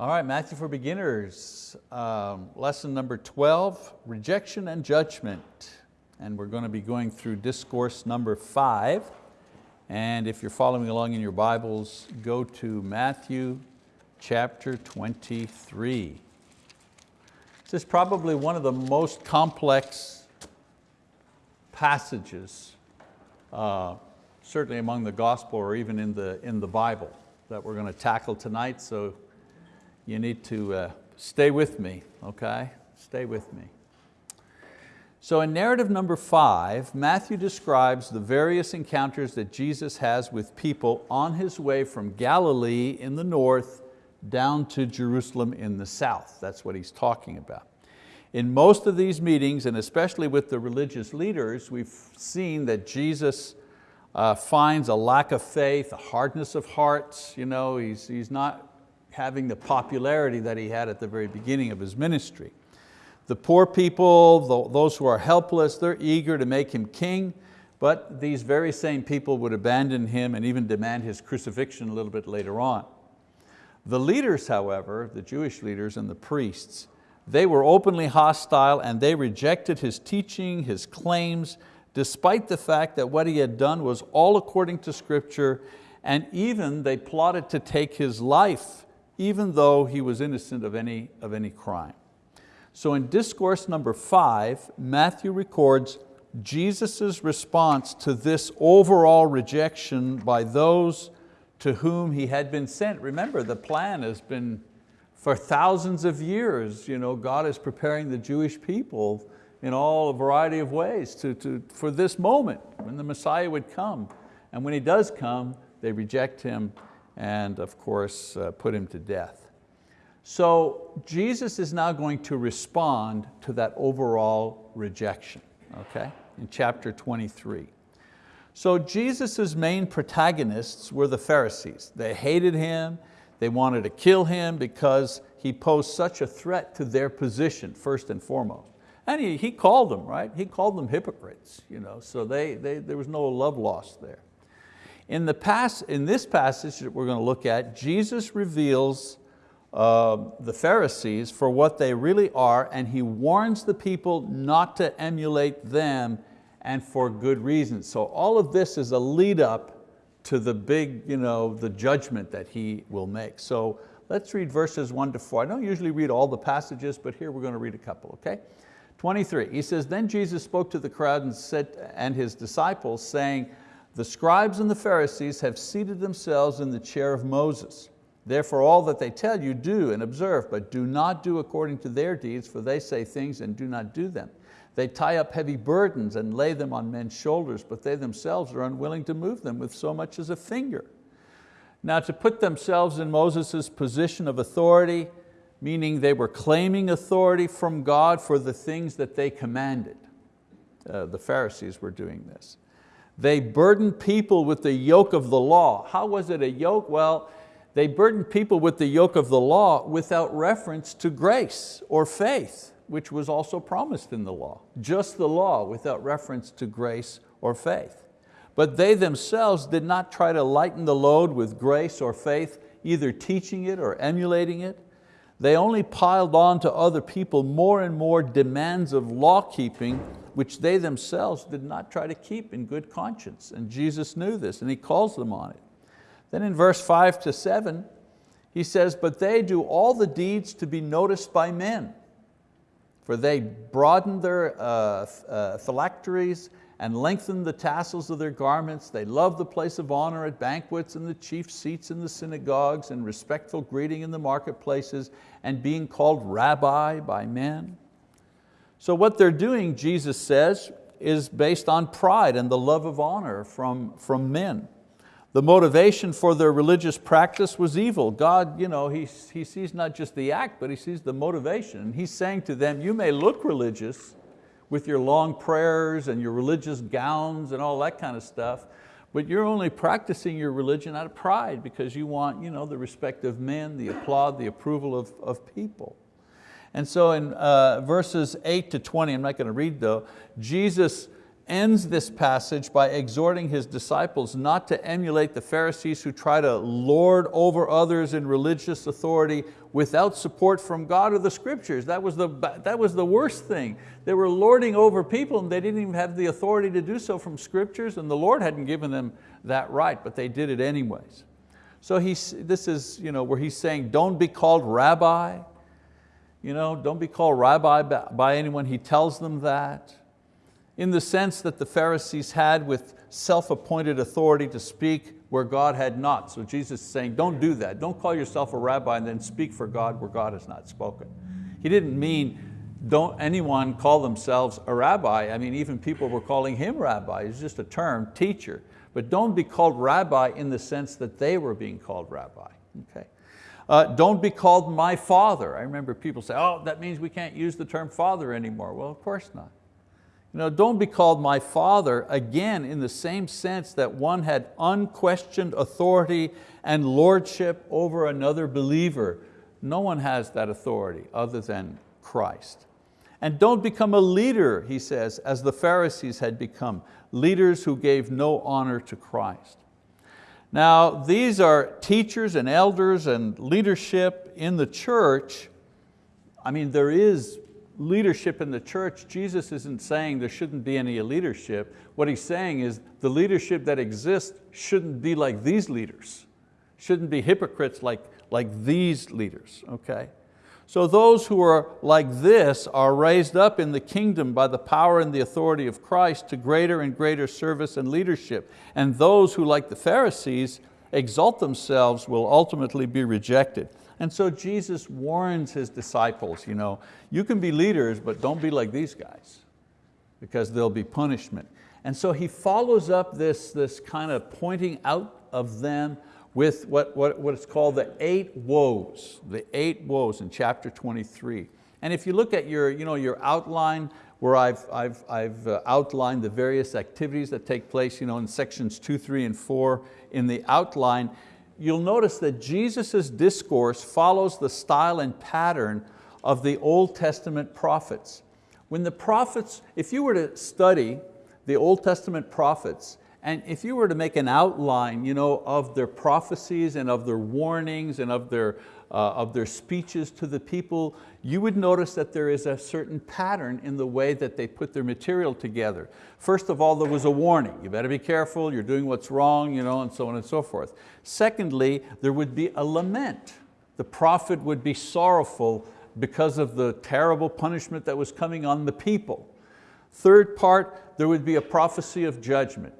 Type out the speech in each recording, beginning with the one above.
All right, Matthew for Beginners, um, lesson number 12, rejection and judgment. And we're going to be going through discourse number five. And if you're following along in your Bibles, go to Matthew chapter 23. This is probably one of the most complex passages, uh, certainly among the gospel or even in the, in the Bible that we're going to tackle tonight. So you need to uh, stay with me, okay? Stay with me. So in narrative number five, Matthew describes the various encounters that Jesus has with people on his way from Galilee in the north down to Jerusalem in the south. That's what he's talking about. In most of these meetings, and especially with the religious leaders, we've seen that Jesus uh, finds a lack of faith, a hardness of hearts. You know, he's, he's not having the popularity that he had at the very beginning of his ministry. The poor people, those who are helpless, they're eager to make him king, but these very same people would abandon him and even demand his crucifixion a little bit later on. The leaders, however, the Jewish leaders and the priests, they were openly hostile and they rejected his teaching, his claims, despite the fact that what he had done was all according to scripture and even they plotted to take his life even though he was innocent of any, of any crime. So in discourse number five, Matthew records Jesus' response to this overall rejection by those to whom he had been sent. Remember, the plan has been for thousands of years. You know, God is preparing the Jewish people in all a variety of ways to, to, for this moment when the Messiah would come. And when He does come, they reject Him and of course uh, put him to death. So Jesus is now going to respond to that overall rejection, okay, in chapter 23. So Jesus' main protagonists were the Pharisees. They hated Him, they wanted to kill Him because He posed such a threat to their position, first and foremost. And He, he called them, right? He called them hypocrites, you know, so they, they, there was no love lost there. In, the past, in this passage that we're going to look at, Jesus reveals uh, the Pharisees for what they really are and He warns the people not to emulate them and for good reasons. So all of this is a lead up to the big, you know, the judgment that He will make. So let's read verses one to four. I don't usually read all the passages, but here we're going to read a couple, okay? 23, he says, then Jesus spoke to the crowd and, said, and his disciples saying, the scribes and the Pharisees have seated themselves in the chair of Moses. Therefore all that they tell you do and observe, but do not do according to their deeds, for they say things and do not do them. They tie up heavy burdens and lay them on men's shoulders, but they themselves are unwilling to move them with so much as a finger. Now to put themselves in Moses' position of authority, meaning they were claiming authority from God for the things that they commanded. Uh, the Pharisees were doing this. They burdened people with the yoke of the law. How was it a yoke? Well, they burdened people with the yoke of the law without reference to grace or faith, which was also promised in the law. Just the law without reference to grace or faith. But they themselves did not try to lighten the load with grace or faith, either teaching it or emulating it. They only piled on to other people more and more demands of law keeping which they themselves did not try to keep in good conscience. And Jesus knew this and He calls them on it. Then in verse five to seven, he says, but they do all the deeds to be noticed by men. For they broaden their uh, uh, phylacteries and lengthen the tassels of their garments. They love the place of honor at banquets and the chief seats in the synagogues and respectful greeting in the marketplaces and being called rabbi by men. So what they're doing, Jesus says, is based on pride and the love of honor from, from men. The motivation for their religious practice was evil. God, you know, he, he sees not just the act, but He sees the motivation. He's saying to them, you may look religious with your long prayers and your religious gowns and all that kind of stuff, but you're only practicing your religion out of pride because you want you know, the respect of men, the applaud, the approval of, of people. And so in uh, verses 8 to 20, I'm not going to read though, Jesus ends this passage by exhorting his disciples not to emulate the Pharisees who try to lord over others in religious authority without support from God or the scriptures. That was the, that was the worst thing. They were lording over people and they didn't even have the authority to do so from scriptures and the Lord hadn't given them that right, but they did it anyways. So he's, this is you know, where he's saying, don't be called rabbi. You know, don't be called rabbi by anyone. He tells them that in the sense that the Pharisees had with self-appointed authority to speak where God had not. So Jesus is saying, don't do that. Don't call yourself a rabbi and then speak for God where God has not spoken. He didn't mean don't anyone call themselves a rabbi. I mean, even people were calling him rabbi. It's just a term, teacher. But don't be called rabbi in the sense that they were being called rabbi. Okay. Uh, don't be called my father. I remember people say, oh, that means we can't use the term father anymore. Well, of course not. You know, don't be called my father, again, in the same sense that one had unquestioned authority and lordship over another believer. No one has that authority other than Christ. And don't become a leader, he says, as the Pharisees had become, leaders who gave no honor to Christ. Now, these are teachers and elders and leadership in the church. I mean, there is leadership in the church, Jesus isn't saying there shouldn't be any leadership. What he's saying is the leadership that exists shouldn't be like these leaders, shouldn't be hypocrites like, like these leaders, okay? So those who are like this are raised up in the kingdom by the power and the authority of Christ to greater and greater service and leadership. And those who, like the Pharisees, exalt themselves will ultimately be rejected. And so Jesus warns His disciples, you, know, you can be leaders, but don't be like these guys because there'll be punishment. And so He follows up this, this kind of pointing out of them with what, what, what is called the eight woes, the eight woes in chapter 23. And if you look at your, you know, your outline where I've, I've, I've uh, outlined the various activities that take place you know, in sections two, three, and four in the outline, you'll notice that Jesus' discourse follows the style and pattern of the Old Testament prophets. When the prophets, if you were to study the Old Testament prophets, and if you were to make an outline you know, of their prophecies and of their warnings and of their, uh, of their speeches to the people, you would notice that there is a certain pattern in the way that they put their material together. First of all, there was a warning. You better be careful, you're doing what's wrong, you know, and so on and so forth. Secondly, there would be a lament. The prophet would be sorrowful because of the terrible punishment that was coming on the people. Third part, there would be a prophecy of judgment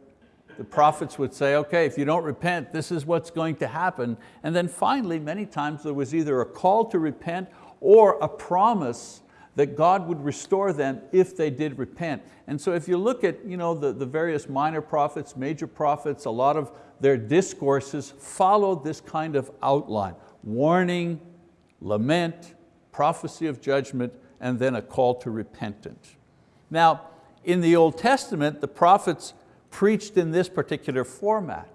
the prophets would say, okay, if you don't repent, this is what's going to happen. And then finally, many times there was either a call to repent or a promise that God would restore them if they did repent. And so if you look at you know, the, the various minor prophets, major prophets, a lot of their discourses followed this kind of outline. Warning, lament, prophecy of judgment, and then a call to repentance. Now, in the Old Testament, the prophets preached in this particular format.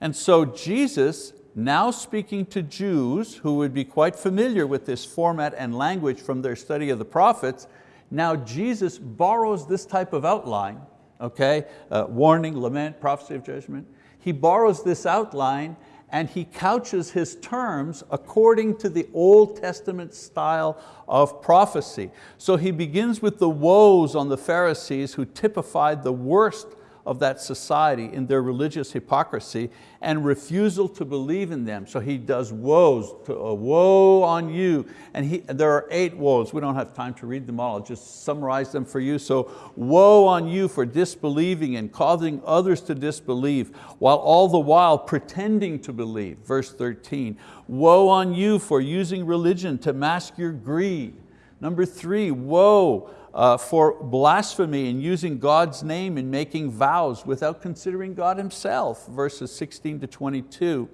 And so Jesus, now speaking to Jews who would be quite familiar with this format and language from their study of the prophets, now Jesus borrows this type of outline, okay, uh, warning, lament, prophecy of judgment. He borrows this outline and he couches his terms according to the Old Testament style of prophecy. So he begins with the woes on the Pharisees who typified the worst of that society in their religious hypocrisy and refusal to believe in them. So he does woes, to, a woe on you. And he, there are eight woes. We don't have time to read them all. I'll just summarize them for you. So woe on you for disbelieving and causing others to disbelieve while all the while pretending to believe. Verse 13, woe on you for using religion to mask your greed. Number three, woe uh, for blasphemy and using God's name and making vows without considering God himself, verses 16 to 22.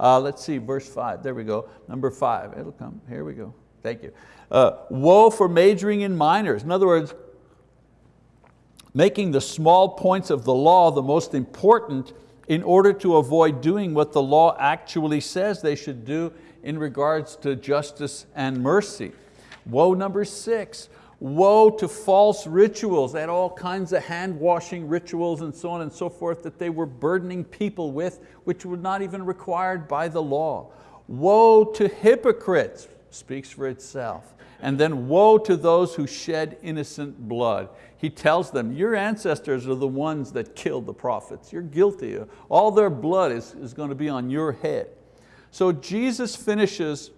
Uh, let's see, verse five, there we go, number five, it'll come, here we go, thank you. Uh, woe for majoring in minors. In other words, making the small points of the law the most important in order to avoid doing what the law actually says they should do in regards to justice and mercy. Woe number six, Woe to false rituals. They had all kinds of hand washing rituals and so on and so forth that they were burdening people with, which were not even required by the law. Woe to hypocrites, speaks for itself. And then woe to those who shed innocent blood. He tells them, your ancestors are the ones that killed the prophets. You're guilty. All their blood is, is going to be on your head. So Jesus finishes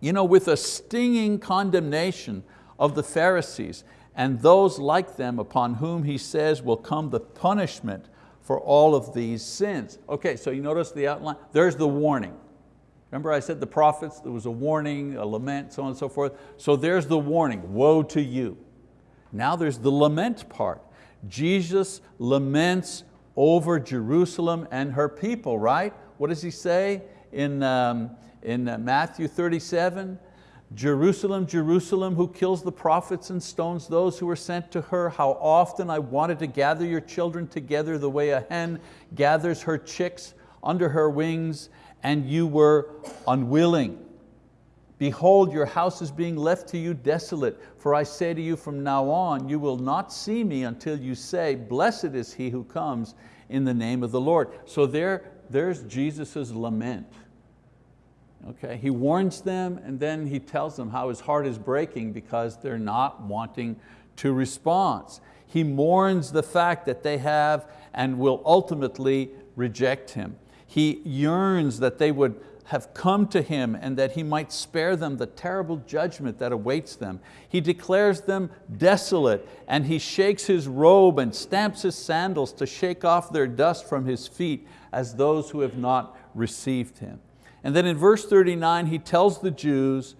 you know, with a stinging condemnation of the Pharisees and those like them upon whom he says will come the punishment for all of these sins. Okay, so you notice the outline? There's the warning. Remember I said the prophets, there was a warning, a lament, so on and so forth. So there's the warning, woe to you. Now there's the lament part. Jesus laments over Jerusalem and her people, right? What does he say in, um, in Matthew 37? Jerusalem, Jerusalem, who kills the prophets and stones those who are sent to her, how often I wanted to gather your children together the way a hen gathers her chicks under her wings, and you were unwilling. Behold, your house is being left to you desolate, for I say to you from now on, you will not see me until you say, blessed is he who comes in the name of the Lord. So there, there's Jesus' lament. Okay, he warns them and then he tells them how his heart is breaking because they're not wanting to respond. He mourns the fact that they have and will ultimately reject him. He yearns that they would have come to him and that he might spare them the terrible judgment that awaits them. He declares them desolate and he shakes his robe and stamps his sandals to shake off their dust from his feet as those who have not received him. And then in verse 39, he tells the Jews,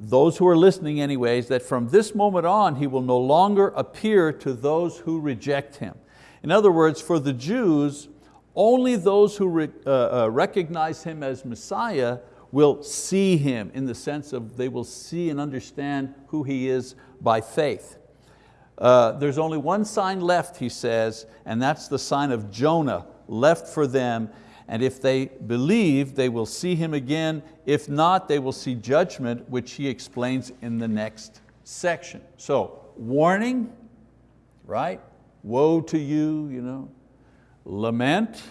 those who are listening anyways, that from this moment on, he will no longer appear to those who reject him. In other words, for the Jews, only those who re, uh, uh, recognize him as Messiah will see him in the sense of they will see and understand who he is by faith. Uh, there's only one sign left, he says, and that's the sign of Jonah left for them, and if they believe, they will see Him again. If not, they will see judgment, which He explains in the next section. So, warning, right? Woe to you, you know. Lament,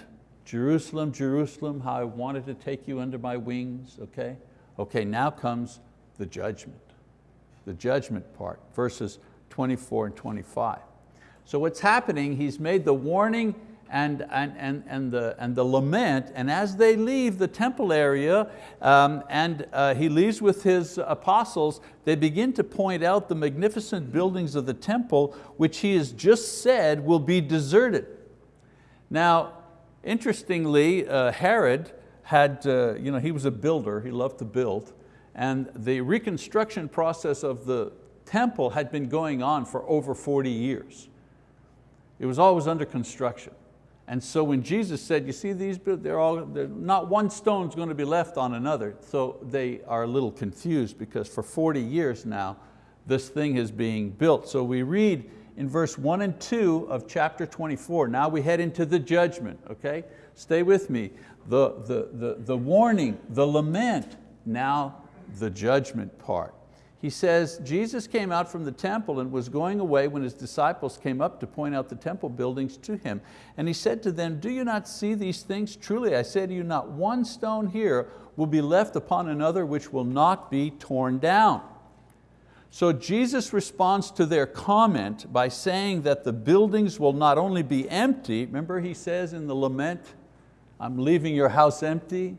Jerusalem, Jerusalem, how I wanted to take you under my wings, okay? Okay, now comes the judgment, the judgment part, verses 24 and 25. So what's happening, he's made the warning and, and, and, and, the, and the lament, and as they leave the temple area, um, and uh, he leaves with his apostles, they begin to point out the magnificent buildings of the temple, which he has just said will be deserted. Now, interestingly, uh, Herod had, uh, you know, he was a builder, he loved to build, and the reconstruction process of the temple had been going on for over 40 years. It was always under construction. And so when Jesus said, you see these, they're all, they're, not one stone's going to be left on another. So they are a little confused because for 40 years now, this thing is being built. So we read in verse one and two of chapter 24, now we head into the judgment, okay? Stay with me. The, the, the, the warning, the lament, now the judgment part. He says, Jesus came out from the temple and was going away when his disciples came up to point out the temple buildings to him. And he said to them, do you not see these things? Truly I say to you, not one stone here will be left upon another which will not be torn down. So Jesus responds to their comment by saying that the buildings will not only be empty, remember he says in the lament, I'm leaving your house empty.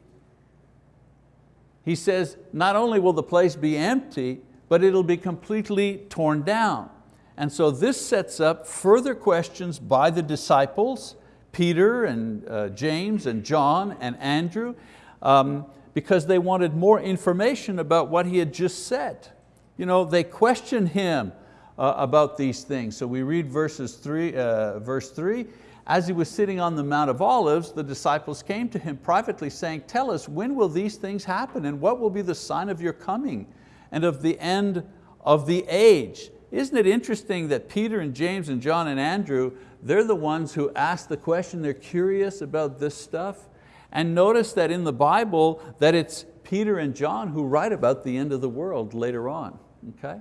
He says, not only will the place be empty, but it'll be completely torn down. And so this sets up further questions by the disciples, Peter and uh, James and John and Andrew, um, because they wanted more information about what he had just said. You know, they questioned him uh, about these things. So we read verses three, uh, verse three, as he was sitting on the Mount of Olives, the disciples came to him privately saying, tell us, when will these things happen and what will be the sign of your coming and of the end of the age. Isn't it interesting that Peter and James and John and Andrew, they're the ones who ask the question, they're curious about this stuff. And notice that in the Bible that it's Peter and John who write about the end of the world later on, okay?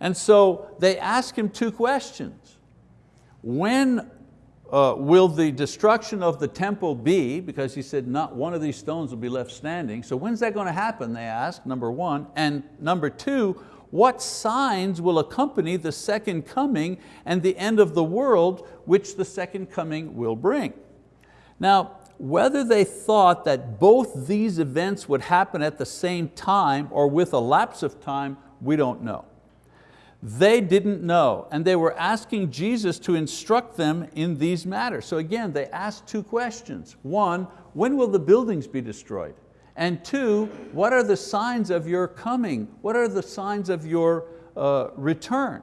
And so they ask him two questions. When uh, will the destruction of the temple be? Because he said not one of these stones will be left standing. So when's that going to happen, they ask, number one. And number two, what signs will accompany the second coming and the end of the world which the second coming will bring? Now, whether they thought that both these events would happen at the same time or with a lapse of time, we don't know. They didn't know, and they were asking Jesus to instruct them in these matters. So again, they asked two questions. One, when will the buildings be destroyed? And two, what are the signs of your coming? What are the signs of your uh, return?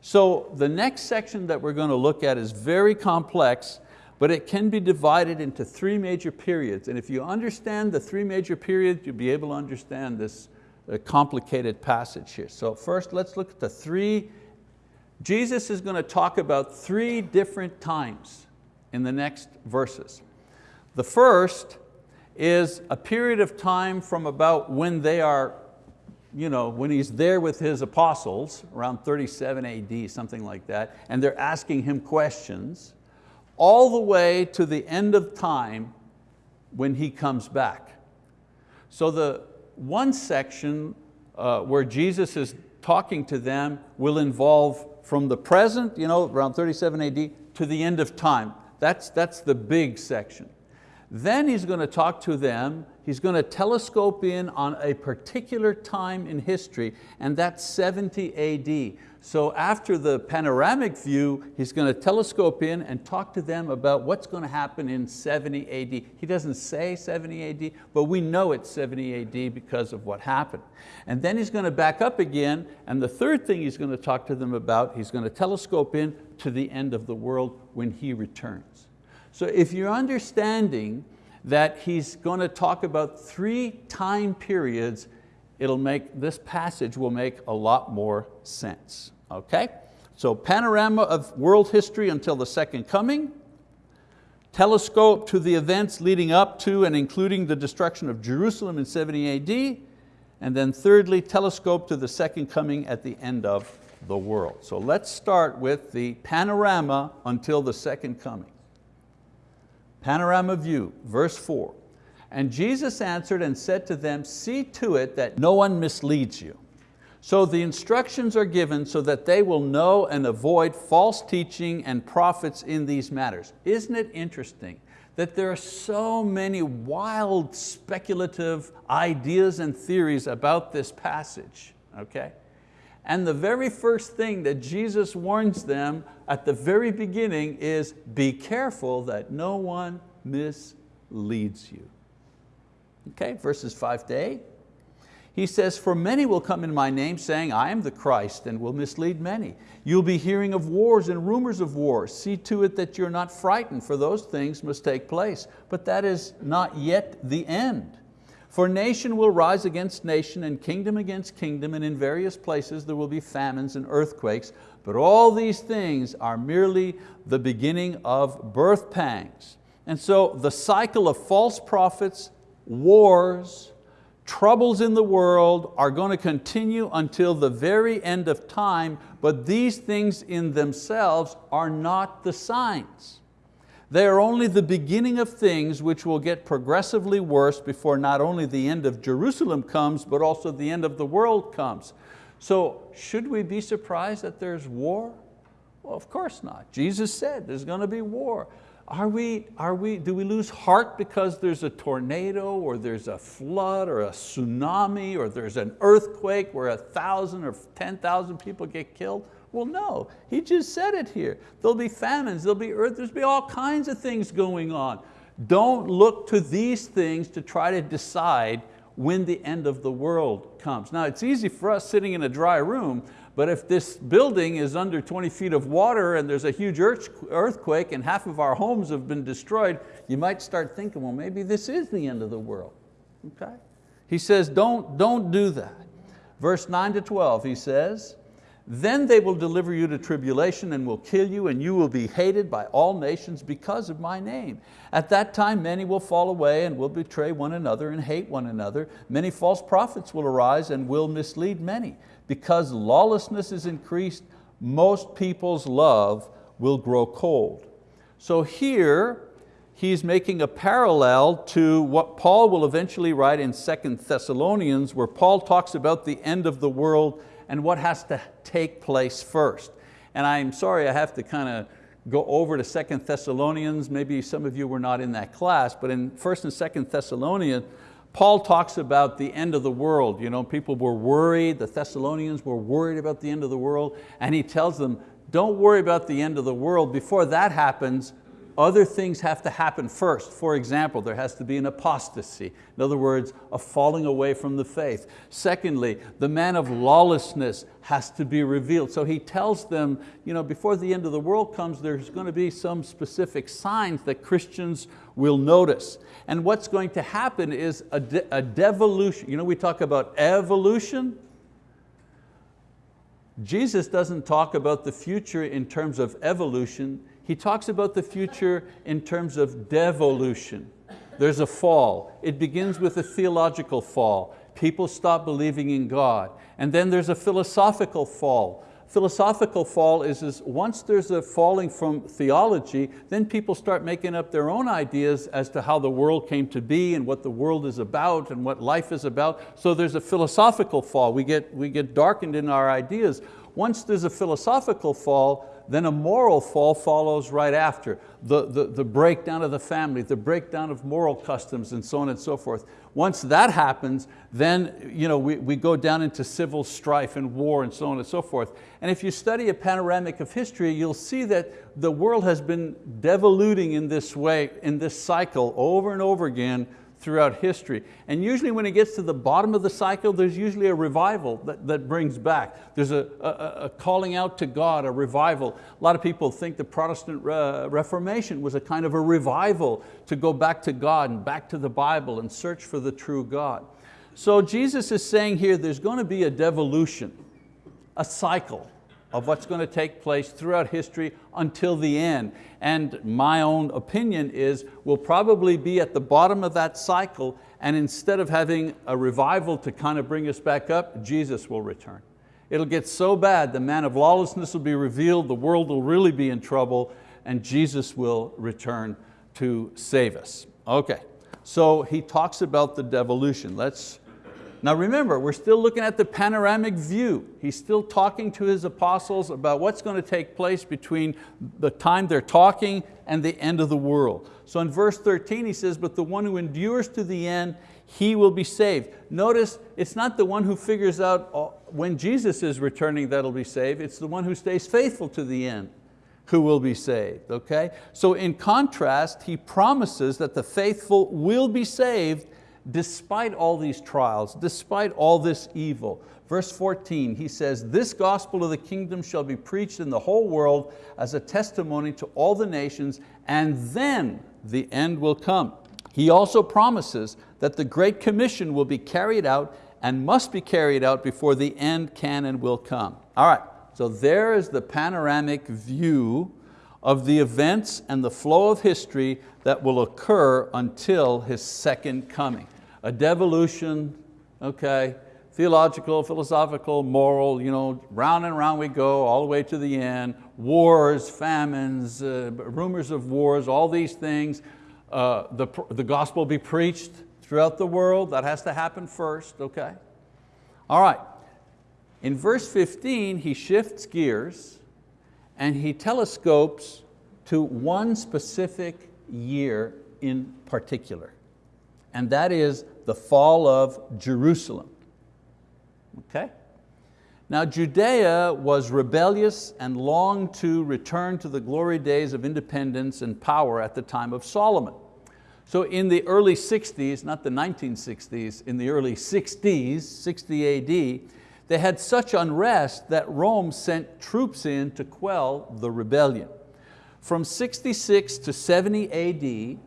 So the next section that we're going to look at is very complex, but it can be divided into three major periods. And if you understand the three major periods, you'll be able to understand this uh, complicated passage here. So first, let's look at the three, Jesus is going to talk about three different times in the next verses. The first is a period of time from about when they are, you know, when he's there with his apostles, around 37 AD, something like that, and they're asking him questions, all the way to the end of time when he comes back. So the one section uh, where Jesus is talking to them will involve from the present, you know, around 37 AD, to the end of time. That's, that's the big section. Then he's going to talk to them, he's going to telescope in on a particular time in history, and that's 70 AD. So after the panoramic view, he's going to telescope in and talk to them about what's going to happen in 70 AD. He doesn't say 70 AD, but we know it's 70 AD because of what happened. And then he's going to back up again, and the third thing he's going to talk to them about, he's going to telescope in to the end of the world when he returns. So if you're understanding that he's going to talk about three time periods, it'll make, this passage will make a lot more sense, okay? So panorama of world history until the second coming, telescope to the events leading up to and including the destruction of Jerusalem in 70 AD, and then thirdly, telescope to the second coming at the end of the world. So let's start with the panorama until the second coming. Panorama view, verse four. And Jesus answered and said to them, see to it that no one misleads you. So the instructions are given so that they will know and avoid false teaching and prophets in these matters. Isn't it interesting that there are so many wild speculative ideas and theories about this passage, okay? And the very first thing that Jesus warns them at the very beginning is be careful that no one misleads you. Okay, verses five to eight. He says, for many will come in my name saying, I am the Christ and will mislead many. You'll be hearing of wars and rumors of wars. See to it that you're not frightened, for those things must take place. But that is not yet the end. For nation will rise against nation and kingdom against kingdom, and in various places there will be famines and earthquakes. But all these things are merely the beginning of birth pangs. And so the cycle of false prophets, wars, troubles in the world are going to continue until the very end of time, but these things in themselves are not the signs. They are only the beginning of things which will get progressively worse before not only the end of Jerusalem comes, but also the end of the world comes. So should we be surprised that there's war? Well, of course not. Jesus said there's going to be war. Are we, are we, do we lose heart because there's a tornado or there's a flood or a tsunami or there's an earthquake where a thousand or 10,000 people get killed? Well, no, he just said it here. There'll be famines, there'll be earth, there'll be all kinds of things going on. Don't look to these things to try to decide when the end of the world comes. Now it's easy for us sitting in a dry room, but if this building is under 20 feet of water and there's a huge earthquake and half of our homes have been destroyed, you might start thinking, well, maybe this is the end of the world, okay? He says, don't, don't do that. Verse nine to 12, he says, Then they will deliver you to tribulation and will kill you and you will be hated by all nations because of my name. At that time many will fall away and will betray one another and hate one another. Many false prophets will arise and will mislead many. Because lawlessness is increased, most people's love will grow cold. So here, he's making a parallel to what Paul will eventually write in 2 Thessalonians, where Paul talks about the end of the world and what has to take place first. And I'm sorry I have to kind of go over to Second Thessalonians, maybe some of you were not in that class, but in First and Second Thessalonians, Paul talks about the end of the world. You know, people were worried, the Thessalonians were worried about the end of the world, and he tells them, don't worry about the end of the world. Before that happens, other things have to happen first. For example, there has to be an apostasy. In other words, a falling away from the faith. Secondly, the man of lawlessness has to be revealed. So he tells them, you know, before the end of the world comes, there's going to be some specific signs that Christians will notice. And what's going to happen is a, de a devolution. You know, we talk about evolution. Jesus doesn't talk about the future in terms of evolution, he talks about the future in terms of devolution. There's a fall. It begins with a theological fall. People stop believing in God. And then there's a philosophical fall. Philosophical fall is, is once there's a falling from theology, then people start making up their own ideas as to how the world came to be and what the world is about and what life is about. So there's a philosophical fall. We get, we get darkened in our ideas. Once there's a philosophical fall, then a moral fall follows right after. The, the, the breakdown of the family, the breakdown of moral customs and so on and so forth. Once that happens, then you know, we, we go down into civil strife and war and so on and so forth. And if you study a panoramic of history, you'll see that the world has been devoluting in this way, in this cycle over and over again throughout history. And usually when it gets to the bottom of the cycle, there's usually a revival that, that brings back. There's a, a, a calling out to God, a revival. A lot of people think the Protestant Reformation was a kind of a revival to go back to God and back to the Bible and search for the true God. So Jesus is saying here there's going to be a devolution, a cycle of what's going to take place throughout history until the end. And my own opinion is we'll probably be at the bottom of that cycle and instead of having a revival to kind of bring us back up, Jesus will return. It'll get so bad, the man of lawlessness will be revealed, the world will really be in trouble, and Jesus will return to save us. Okay, so he talks about the devolution. Let's now remember, we're still looking at the panoramic view. He's still talking to his apostles about what's going to take place between the time they're talking and the end of the world. So in verse 13 he says, but the one who endures to the end, he will be saved. Notice it's not the one who figures out uh, when Jesus is returning that'll be saved, it's the one who stays faithful to the end who will be saved, okay? So in contrast, he promises that the faithful will be saved despite all these trials, despite all this evil. Verse 14, he says, this gospel of the kingdom shall be preached in the whole world as a testimony to all the nations, and then the end will come. He also promises that the Great Commission will be carried out and must be carried out before the end can and will come. All right, so there is the panoramic view of the events and the flow of history that will occur until His second coming. A devolution, okay, theological, philosophical, moral, you know, round and round we go, all the way to the end. Wars, famines, uh, rumors of wars, all these things. Uh, the, the gospel be preached throughout the world, that has to happen first, okay? All right, in verse 15, he shifts gears and he telescopes to one specific year in particular, and that is the fall of Jerusalem. Okay? Now Judea was rebellious and longed to return to the glory days of independence and power at the time of Solomon. So in the early 60s, not the 1960s, in the early 60s, 60 AD, they had such unrest that Rome sent troops in to quell the rebellion. From 66 to 70 AD,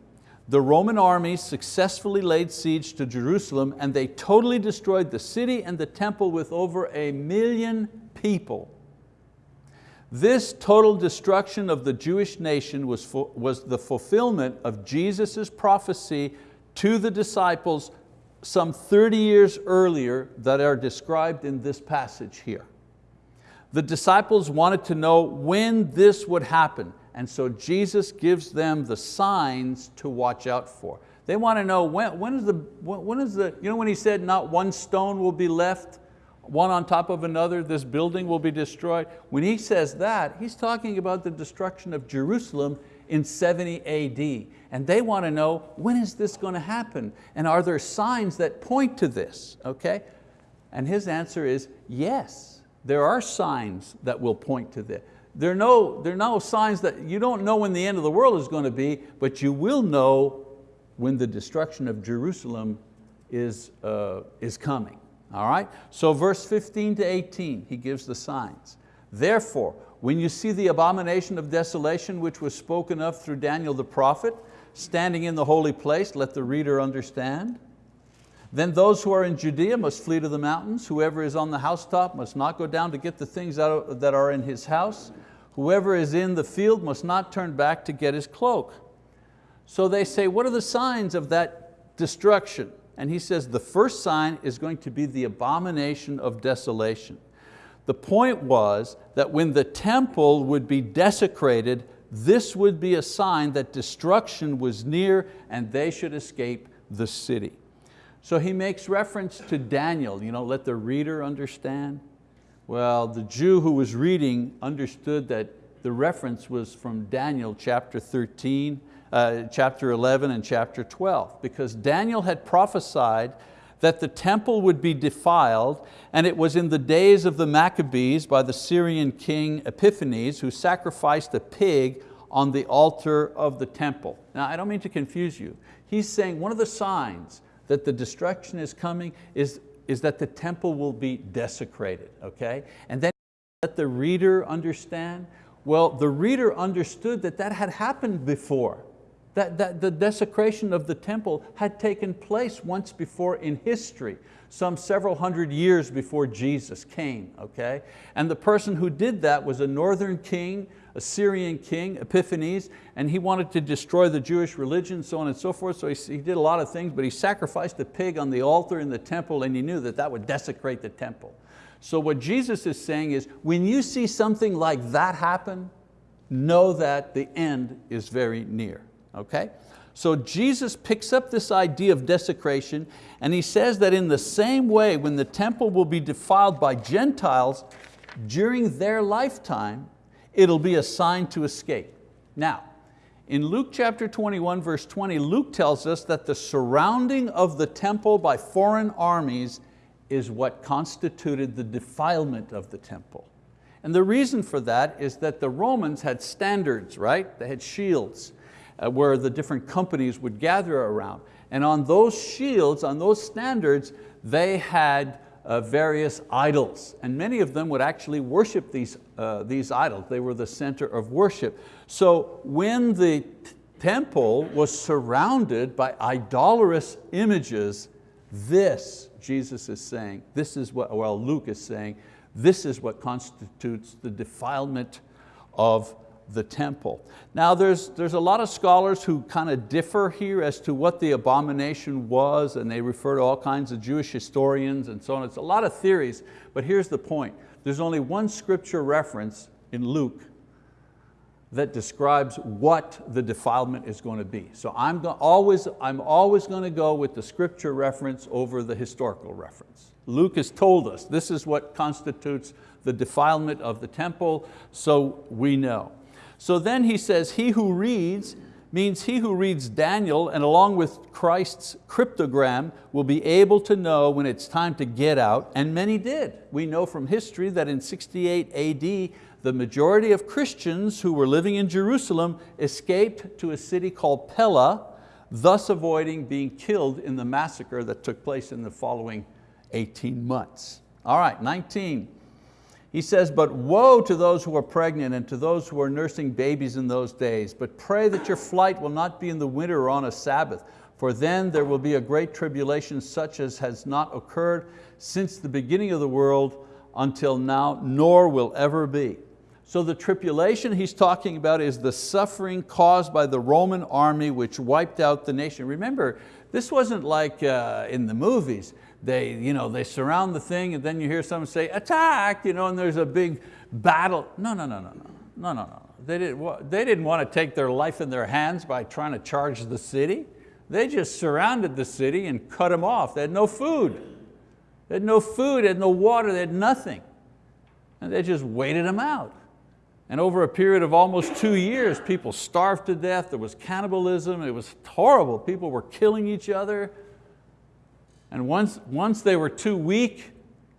the Roman armies successfully laid siege to Jerusalem and they totally destroyed the city and the temple with over a million people This total destruction of the Jewish nation was, was the fulfillment of Jesus' prophecy to the disciples some 30 years earlier that are described in this passage here. The disciples wanted to know when this would happen, and so Jesus gives them the signs to watch out for. They want to know when, when is the, when is the, you know when he said not one stone will be left, one on top of another, this building will be destroyed. When he says that, he's talking about the destruction of Jerusalem in 70 AD. And they want to know, when is this going to happen? And are there signs that point to this, okay? And his answer is, yes, there are signs that will point to this. There are, no, there are no signs that, you don't know when the end of the world is going to be, but you will know when the destruction of Jerusalem is, uh, is coming. All right? So verse 15 to 18, he gives the signs. Therefore, when you see the abomination of desolation which was spoken of through Daniel the prophet, standing in the holy place, let the reader understand. Then those who are in Judea must flee to the mountains. Whoever is on the housetop must not go down to get the things that are in his house. Whoever is in the field must not turn back to get his cloak. So they say, what are the signs of that destruction? And he says the first sign is going to be the abomination of desolation. The point was that when the temple would be desecrated, this would be a sign that destruction was near and they should escape the city. So he makes reference to Daniel, you know, let the reader understand. Well, the Jew who was reading understood that the reference was from Daniel chapter 13, uh, chapter 11 and chapter 12, because Daniel had prophesied that the temple would be defiled, and it was in the days of the Maccabees by the Syrian king Epiphanes who sacrificed a pig on the altar of the temple. Now I don't mean to confuse you. He's saying one of the signs that the destruction is coming is, is that the temple will be desecrated, okay? And then let the reader understand. Well, the reader understood that that had happened before. That, that the desecration of the temple had taken place once before in history, some several hundred years before Jesus came, okay? And the person who did that was a northern king, a Syrian king, Epiphanes, and he wanted to destroy the Jewish religion, so on and so forth, so he, he did a lot of things, but he sacrificed a pig on the altar in the temple and he knew that that would desecrate the temple. So what Jesus is saying is, when you see something like that happen, know that the end is very near okay? So Jesus picks up this idea of desecration and he says that in the same way when the temple will be defiled by Gentiles during their lifetime, it'll be a sign to escape. Now, in Luke chapter 21 verse 20, Luke tells us that the surrounding of the temple by foreign armies is what constituted the defilement of the temple. And the reason for that is that the Romans had standards, right? They had shields uh, where the different companies would gather around. And on those shields, on those standards, they had uh, various idols. And many of them would actually worship these, uh, these idols. They were the center of worship. So when the temple was surrounded by idolatrous images, this, Jesus is saying, this is what, well Luke is saying, this is what constitutes the defilement of the temple. Now there's, there's a lot of scholars who kind of differ here as to what the abomination was and they refer to all kinds of Jewish historians and so on. It's a lot of theories, but here's the point. There's only one scripture reference in Luke that describes what the defilement is going to be. So I'm, always, I'm always going to go with the scripture reference over the historical reference. Luke has told us this is what constitutes the defilement of the temple, so we know. So then he says, he who reads means he who reads Daniel and along with Christ's cryptogram will be able to know when it's time to get out, and many did. We know from history that in 68 AD, the majority of Christians who were living in Jerusalem escaped to a city called Pella, thus avoiding being killed in the massacre that took place in the following 18 months. All right, 19. He says, but woe to those who are pregnant and to those who are nursing babies in those days, but pray that your flight will not be in the winter or on a Sabbath, for then there will be a great tribulation such as has not occurred since the beginning of the world until now, nor will ever be. So the tribulation he's talking about is the suffering caused by the Roman army which wiped out the nation. Remember, this wasn't like uh, in the movies. They, you know, they surround the thing and then you hear someone say, attack, you know, and there's a big battle. No, no, no, no, no, no, no, no. They didn't, they didn't want to take their life in their hands by trying to charge the city. They just surrounded the city and cut them off. They had no food. They had no food, they had no water, they had nothing. And they just waited them out. And over a period of almost two years, people starved to death, there was cannibalism, it was horrible. People were killing each other. And once, once they were too weak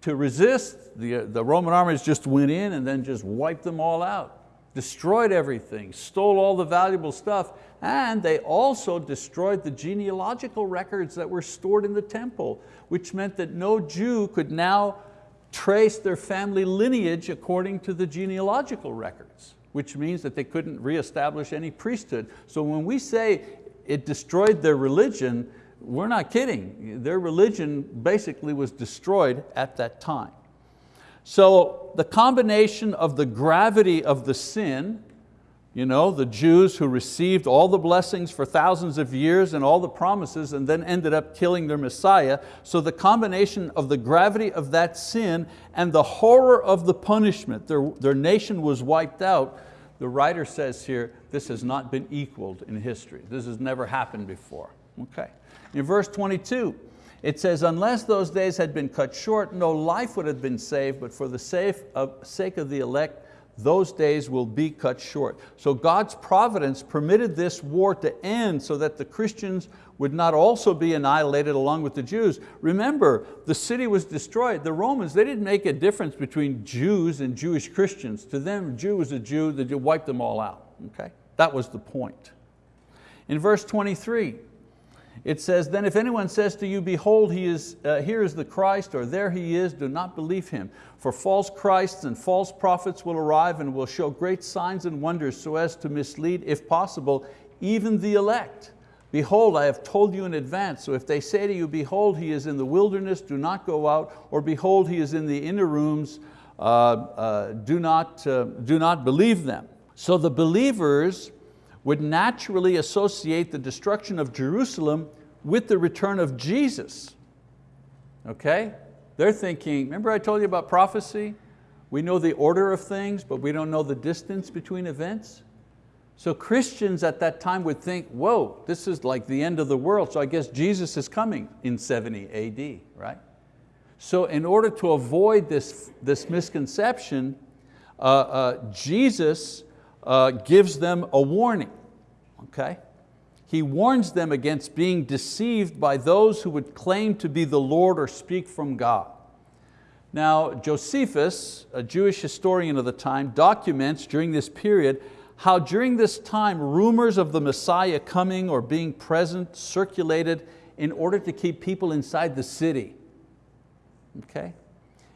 to resist, the, uh, the Roman armies just went in and then just wiped them all out destroyed everything, stole all the valuable stuff, and they also destroyed the genealogical records that were stored in the temple, which meant that no Jew could now trace their family lineage according to the genealogical records, which means that they couldn't reestablish any priesthood. So when we say it destroyed their religion, we're not kidding. Their religion basically was destroyed at that time. So the combination of the gravity of the sin, you know, the Jews who received all the blessings for thousands of years and all the promises and then ended up killing their Messiah. So the combination of the gravity of that sin and the horror of the punishment, their, their nation was wiped out. The writer says here, this has not been equaled in history. This has never happened before. Okay. In verse 22, it says, unless those days had been cut short, no life would have been saved, but for the sake of the elect, those days will be cut short. So God's providence permitted this war to end so that the Christians would not also be annihilated along with the Jews. Remember, the city was destroyed. The Romans, they didn't make a difference between Jews and Jewish Christians. To them, Jew was a Jew, they wiped them all out. Okay? That was the point. In verse 23, it says, then if anyone says to you, behold, he is, uh, here is the Christ, or there he is, do not believe him. For false Christs and false prophets will arrive and will show great signs and wonders so as to mislead, if possible, even the elect. Behold, I have told you in advance, so if they say to you, behold, he is in the wilderness, do not go out, or behold, he is in the inner rooms, uh, uh, do, not, uh, do not believe them. So the believers would naturally associate the destruction of Jerusalem with the return of Jesus. Okay? They're thinking, remember I told you about prophecy? We know the order of things, but we don't know the distance between events. So Christians at that time would think, whoa, this is like the end of the world, so I guess Jesus is coming in 70 AD, right? So in order to avoid this, this misconception, uh, uh, Jesus uh, gives them a warning, okay? He warns them against being deceived by those who would claim to be the Lord or speak from God. Now, Josephus, a Jewish historian of the time, documents during this period how during this time rumors of the Messiah coming or being present circulated in order to keep people inside the city. Okay?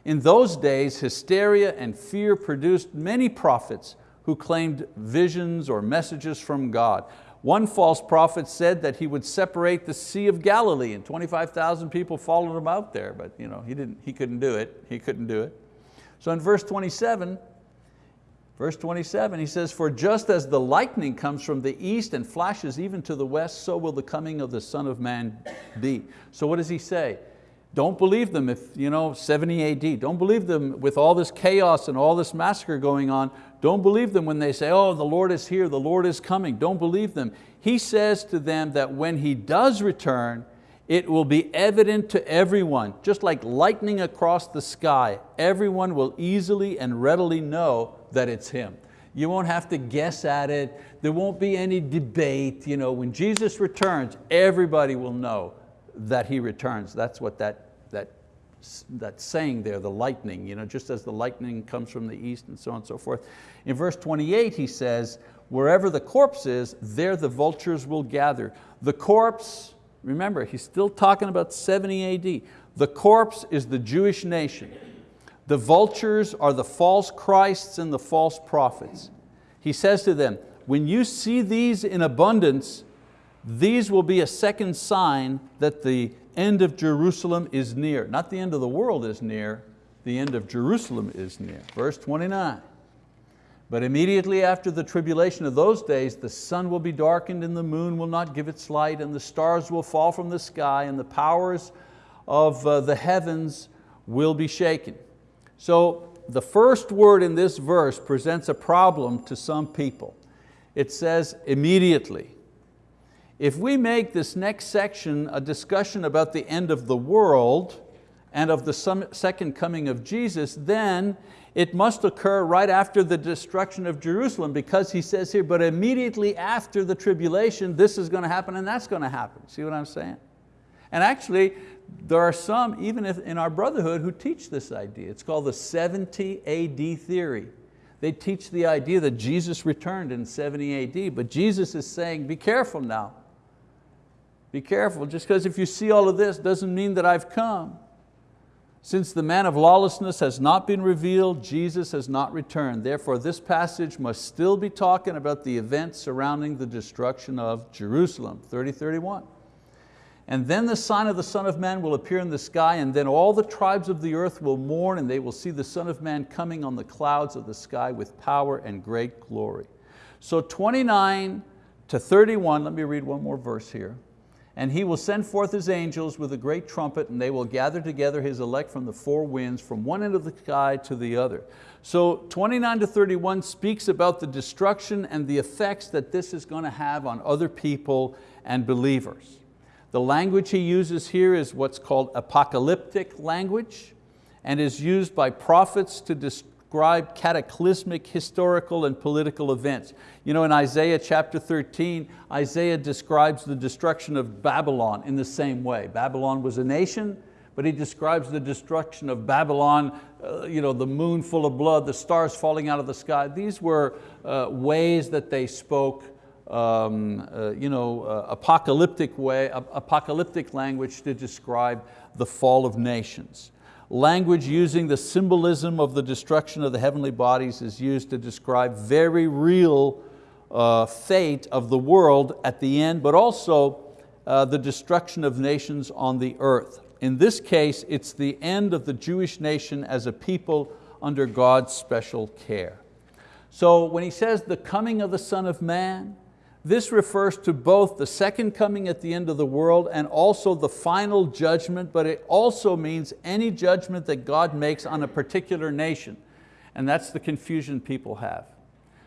In those days, hysteria and fear produced many prophets who claimed visions or messages from God. One false prophet said that he would separate the Sea of Galilee and 25,000 people followed him out there, but you know, he, didn't, he couldn't do it, he couldn't do it. So in verse 27, verse 27, he says, for just as the lightning comes from the east and flashes even to the west, so will the coming of the Son of Man be. So what does he say? Don't believe them if, you know, 70 AD, don't believe them with all this chaos and all this massacre going on. Don't believe them when they say, oh, the Lord is here, the Lord is coming. Don't believe them. He says to them that when He does return, it will be evident to everyone, just like lightning across the sky. Everyone will easily and readily know that it's Him. You won't have to guess at it. There won't be any debate. You know, when Jesus returns, everybody will know that He returns. That's what that, that, saying there, the lightning, you know, just as the lightning comes from the east and so on and so forth. In verse 28 he says, wherever the corpse is, there the vultures will gather. The corpse, remember, he's still talking about 70 AD. The corpse is the Jewish nation. The vultures are the false Christs and the false prophets. He says to them, when you see these in abundance, these will be a second sign that the end of Jerusalem is near. Not the end of the world is near, the end of Jerusalem is near. Verse 29. But immediately after the tribulation of those days, the sun will be darkened and the moon will not give its light and the stars will fall from the sky and the powers of uh, the heavens will be shaken. So the first word in this verse presents a problem to some people. It says immediately. If we make this next section a discussion about the end of the world and of the second coming of Jesus, then it must occur right after the destruction of Jerusalem because he says here, but immediately after the tribulation, this is going to happen and that's going to happen. See what I'm saying? And actually, there are some, even in our brotherhood, who teach this idea. It's called the 70 AD theory. They teach the idea that Jesus returned in 70 AD, but Jesus is saying, be careful now. Be careful, just because if you see all of this doesn't mean that I've come. Since the man of lawlessness has not been revealed, Jesus has not returned. Therefore this passage must still be talking about the events surrounding the destruction of Jerusalem, 3031. And then the sign of the Son of Man will appear in the sky, and then all the tribes of the earth will mourn, and they will see the Son of Man coming on the clouds of the sky with power and great glory. So 29 to 31, let me read one more verse here. And he will send forth his angels with a great trumpet, and they will gather together his elect from the four winds, from one end of the sky to the other. So 29 to 31 speaks about the destruction and the effects that this is going to have on other people and believers. The language he uses here is what's called apocalyptic language and is used by prophets to describe cataclysmic historical and political events. You know, in Isaiah chapter 13, Isaiah describes the destruction of Babylon in the same way. Babylon was a nation, but he describes the destruction of Babylon, uh, you know, the moon full of blood, the stars falling out of the sky. These were uh, ways that they spoke um, uh, you know, uh, apocalyptic way, apocalyptic language to describe the fall of nations. Language using the symbolism of the destruction of the heavenly bodies is used to describe very real uh, fate of the world at the end, but also uh, the destruction of nations on the earth. In this case, it's the end of the Jewish nation as a people under God's special care. So when he says the coming of the Son of Man, this refers to both the second coming at the end of the world and also the final judgment, but it also means any judgment that God makes on a particular nation. And that's the confusion people have.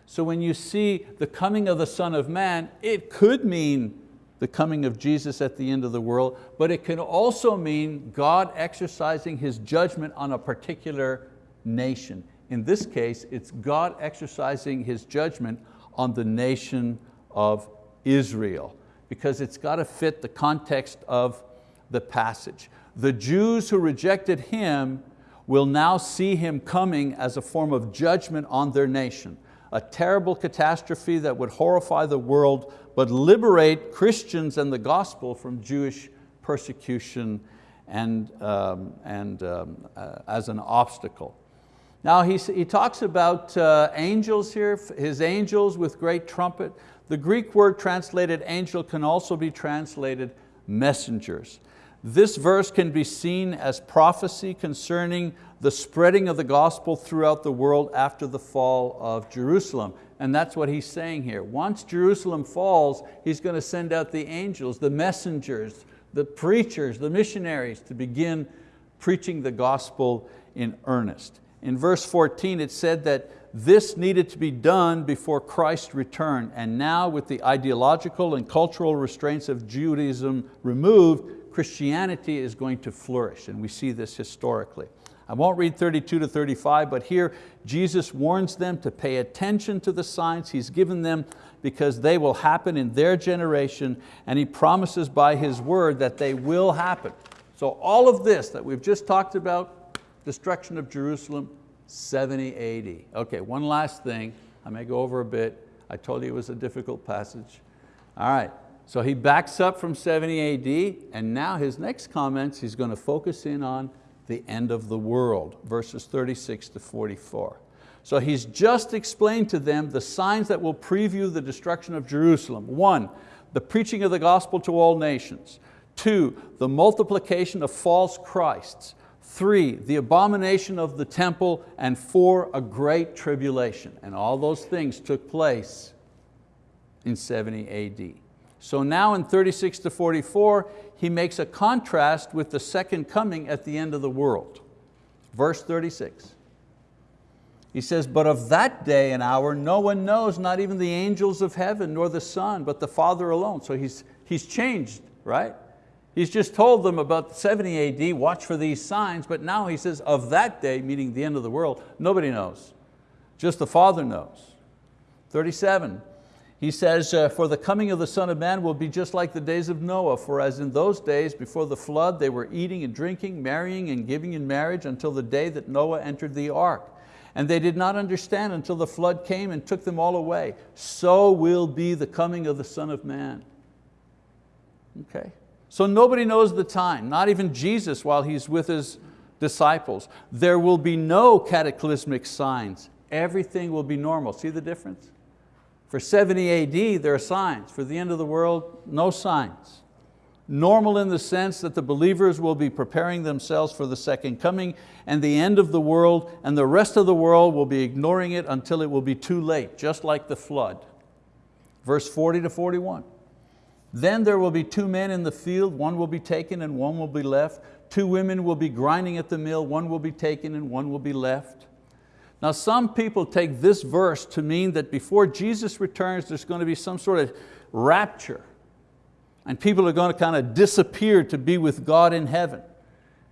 So when you see the coming of the Son of Man, it could mean the coming of Jesus at the end of the world, but it can also mean God exercising His judgment on a particular nation. In this case, it's God exercising His judgment on the nation of Israel because it's got to fit the context of the passage. The Jews who rejected Him will now see Him coming as a form of judgment on their nation, a terrible catastrophe that would horrify the world but liberate Christians and the gospel from Jewish persecution and, um, and um, uh, as an obstacle. Now he, he talks about uh, angels here, his angels with great trumpet. The Greek word translated angel can also be translated messengers. This verse can be seen as prophecy concerning the spreading of the gospel throughout the world after the fall of Jerusalem. And that's what he's saying here. Once Jerusalem falls, he's going to send out the angels, the messengers, the preachers, the missionaries to begin preaching the gospel in earnest. In verse 14 it said that this needed to be done before Christ returned. And now with the ideological and cultural restraints of Judaism removed, Christianity is going to flourish. And we see this historically. I won't read 32 to 35, but here Jesus warns them to pay attention to the signs He's given them because they will happen in their generation and He promises by His word that they will happen. So all of this that we've just talked about, destruction of Jerusalem, 70 AD. Okay, one last thing. I may go over a bit. I told you it was a difficult passage. All right, so he backs up from 70 AD and now his next comments, he's going to focus in on the end of the world, verses 36 to 44. So he's just explained to them the signs that will preview the destruction of Jerusalem. One, the preaching of the gospel to all nations. Two, the multiplication of false Christs. Three, the abomination of the temple, and four, a great tribulation. And all those things took place in 70 AD. So now in 36 to 44, he makes a contrast with the second coming at the end of the world. Verse 36. He says, but of that day and hour no one knows, not even the angels of heaven, nor the Son, but the Father alone. So he's, he's changed, right? He's just told them about 70 AD, watch for these signs, but now he says, of that day, meaning the end of the world, nobody knows. Just the Father knows. 37, he says, uh, for the coming of the Son of Man will be just like the days of Noah, for as in those days before the flood they were eating and drinking, marrying and giving in marriage until the day that Noah entered the ark. And they did not understand until the flood came and took them all away. So will be the coming of the Son of Man. Okay. So nobody knows the time, not even Jesus while He's with His disciples. There will be no cataclysmic signs. Everything will be normal. See the difference? For 70 AD, there are signs. For the end of the world, no signs. Normal in the sense that the believers will be preparing themselves for the second coming and the end of the world, and the rest of the world will be ignoring it until it will be too late, just like the flood. Verse 40 to 41. Then there will be two men in the field, one will be taken and one will be left. Two women will be grinding at the mill, one will be taken and one will be left. Now some people take this verse to mean that before Jesus returns there's going to be some sort of rapture and people are going to kind of disappear to be with God in heaven.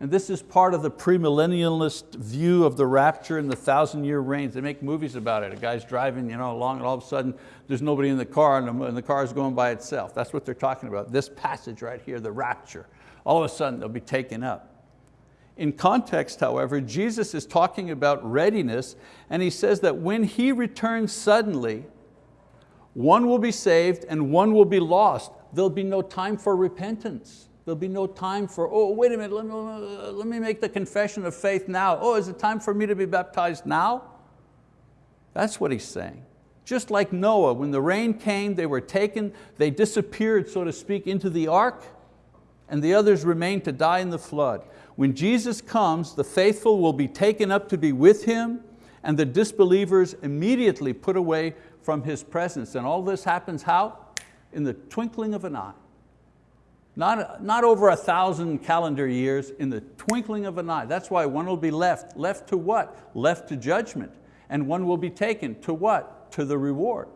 And this is part of the premillennialist view of the rapture and the thousand year reigns. They make movies about it. A guy's driving you know, along and all of a sudden there's nobody in the car and the, and the car is going by itself. That's what they're talking about. This passage right here, the rapture. All of a sudden they'll be taken up. In context, however, Jesus is talking about readiness and he says that when he returns suddenly, one will be saved and one will be lost. There'll be no time for repentance. There'll be no time for, oh, wait a minute, let me, let me make the confession of faith now. Oh, is it time for me to be baptized now? That's what he's saying. Just like Noah, when the rain came, they were taken, they disappeared, so to speak, into the ark, and the others remained to die in the flood. When Jesus comes, the faithful will be taken up to be with Him and the disbelievers immediately put away from His presence. And all this happens how? In the twinkling of an eye. Not, not over a thousand calendar years, in the twinkling of an eye. That's why one will be left. Left to what? Left to judgment. And one will be taken to what? To the reward.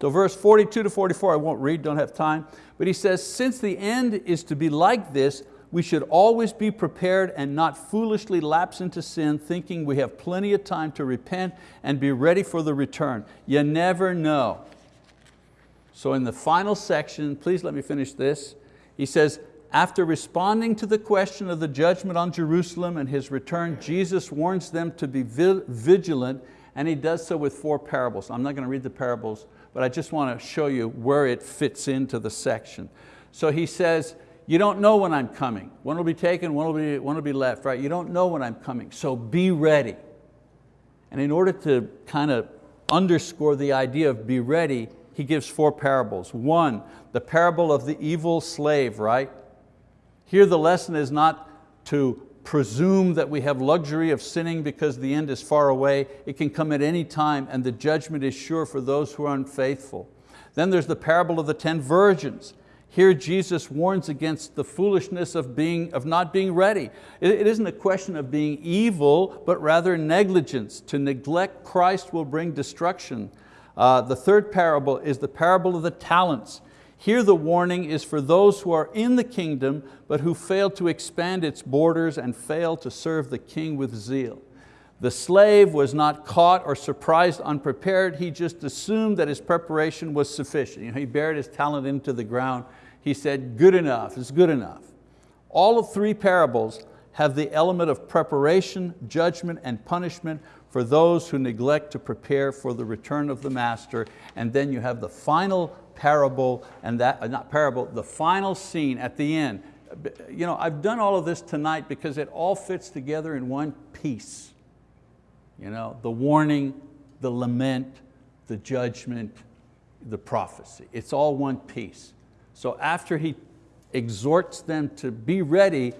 So verse 42 to 44, I won't read, don't have time, but he says, since the end is to be like this, we should always be prepared and not foolishly lapse into sin thinking we have plenty of time to repent and be ready for the return. You never know. So in the final section, please let me finish this. He says, after responding to the question of the judgment on Jerusalem and His return, Jesus warns them to be vigilant and He does so with four parables. I'm not going to read the parables, but I just want to show you where it fits into the section. So He says, you don't know when I'm coming. One will be taken, one will be, one will be left, right? You don't know when I'm coming, so be ready. And in order to kind of underscore the idea of be ready, he gives four parables. One, the parable of the evil slave, right? Here the lesson is not to presume that we have luxury of sinning because the end is far away. It can come at any time and the judgment is sure for those who are unfaithful. Then there's the parable of the 10 virgins. Here Jesus warns against the foolishness of, being, of not being ready. It, it isn't a question of being evil, but rather negligence. To neglect Christ will bring destruction. Uh, the third parable is the parable of the talents. Here the warning is for those who are in the kingdom, but who fail to expand its borders and fail to serve the king with zeal. The slave was not caught or surprised unprepared, he just assumed that his preparation was sufficient. You know, he buried his talent into the ground. He said, good enough, it's good enough. All of three parables have the element of preparation, judgment, and punishment for those who neglect to prepare for the return of the master. And then you have the final parable, and that, uh, not parable, the final scene at the end. You know, I've done all of this tonight because it all fits together in one piece. You know, the warning, the lament, the judgment, the prophecy. It's all one piece. So after he exhorts them to be ready,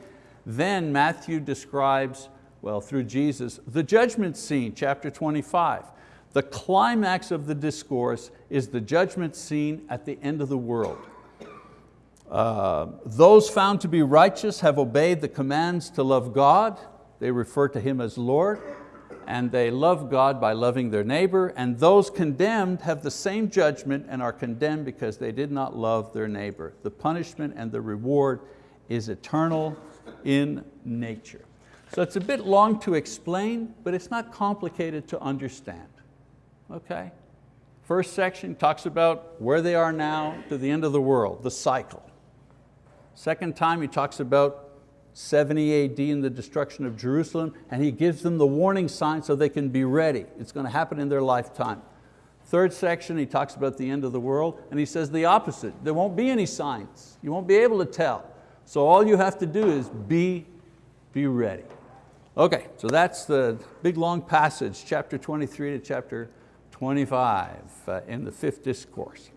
Then Matthew describes, well, through Jesus, the judgment scene, chapter 25. The climax of the discourse is the judgment scene at the end of the world. Uh, those found to be righteous have obeyed the commands to love God. They refer to Him as Lord. And they love God by loving their neighbor. And those condemned have the same judgment and are condemned because they did not love their neighbor. The punishment and the reward is eternal in nature. So it's a bit long to explain, but it's not complicated to understand. Okay? First section talks about where they are now to the end of the world, the cycle. Second time he talks about 70 AD and the destruction of Jerusalem, and he gives them the warning sign so they can be ready. It's going to happen in their lifetime. Third section, he talks about the end of the world, and he says the opposite. There won't be any signs. You won't be able to tell. So all you have to do is be, be ready. Okay, so that's the big long passage, chapter 23 to chapter 25 uh, in the fifth discourse.